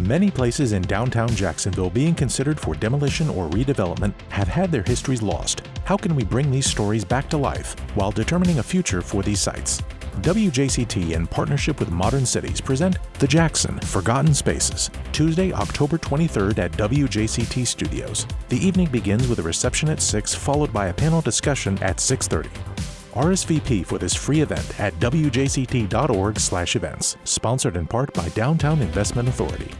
Many places in downtown Jacksonville being considered for demolition or redevelopment have had their histories lost. How can we bring these stories back to life while determining a future for these sites? WJCT, in partnership with Modern Cities, present The Jackson Forgotten Spaces, Tuesday, October 23rd at WJCT Studios. The evening begins with a reception at 6, followed by a panel discussion at 6.30. RSVP for this free event at wjct.org/events, sponsored in part by Downtown Investment Authority.